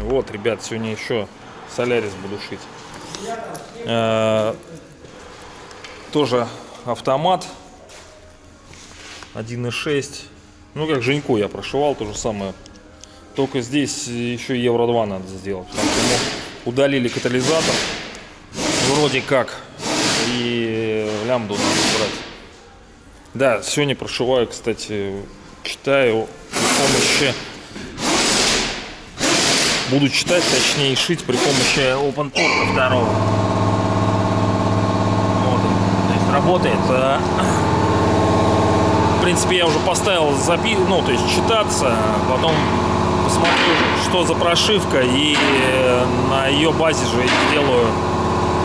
Вот, ребят, сегодня еще солярис буду шить. Э, Тоже автомат 1.6. Ну, как Женьку я прошивал, то же самое. Только здесь еще евро 2 надо сделать. Удалили катализатор. Вроде как. И лямбду надо убрать. Да, сегодня прошиваю, кстати, читаю при помощи Буду читать, точнее шить при помощи OpenTorque второго. Вот. То есть работает. а, В принципе, я уже поставил запи... ну, то есть читаться, потом посмотрю, что за прошивка, и на ее базе же сделаю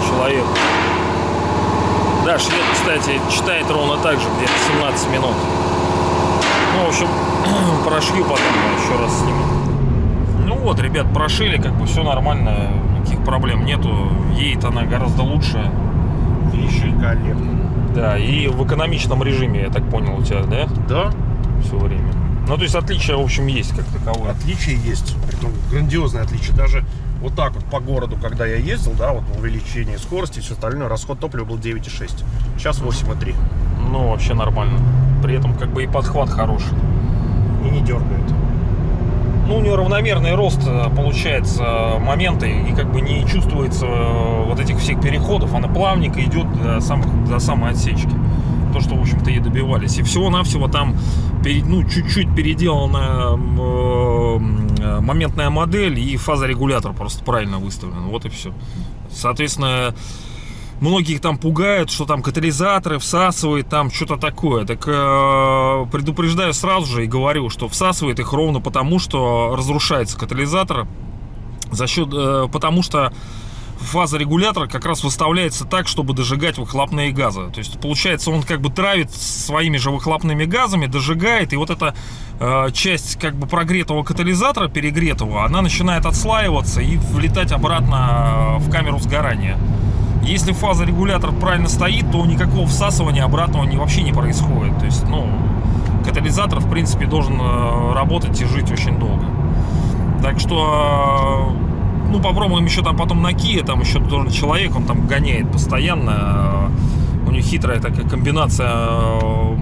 человек. Да, швед, кстати, читает ровно так же, где-то 17 минут. Ну, в общем, прошью потом еще раз сниму. Ну вот, ребят, прошили, как бы все нормально, никаких проблем нету. Едет она гораздо лучше. Великолепно. Да, и в экономичном режиме, я так понял, у тебя, да, Да, все время. Ну, то есть отличия, в общем, есть как таковое. отличие есть. Притом грандиозное отличие. Даже вот так вот по городу, когда я ездил, да, вот увеличение скорости и все остальное, расход топлива был 9,6. Сейчас 8,3. Ну, вообще нормально. При этом как бы и подхват хороший. И не дергает. Ну, у нее равномерный рост э, получается моменты, и как бы не чувствуется э, вот этих всех переходов. Она плавненько идет до, самых, до самой отсечки. То, что, в общем-то, и добивались. И всего-навсего там ну, чуть-чуть переделана э, моментная модель и фазорегулятор просто правильно выставлен. Вот и все. Соответственно, Многих там пугают, что там катализаторы всасывает, там что-то такое. Так э, предупреждаю сразу же и говорю, что всасывает их ровно потому, что разрушается катализатор. За счет, э, потому что фаза регулятора как раз выставляется так, чтобы дожигать выхлопные газы. То есть получается он как бы травит своими же выхлопными газами, дожигает, и вот эта э, часть как бы прогретого катализатора, перегретого, она начинает отслаиваться и влетать обратно в камеру сгорания. Если фазорегулятор правильно стоит, то никакого всасывания обратного не, вообще не происходит. То есть, ну, катализатор, в принципе, должен э, работать и жить очень долго. Так что, э, ну, попробуем еще там потом на Kia, там еще тоже человек, он там гоняет постоянно. У него хитрая такая комбинация, э,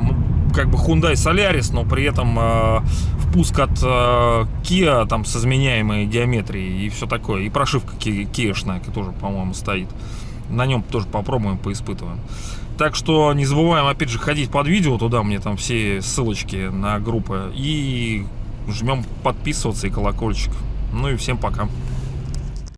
как бы Hyundai Solaris, но при этом э, впуск от э, Kia там с изменяемой геометрией и все такое. И прошивка киешная тоже, по-моему, стоит. На нем тоже попробуем, поиспытываем. Так что не забываем, опять же, ходить под видео, туда мне там все ссылочки на группы. И жмем подписываться и колокольчик. Ну и всем пока.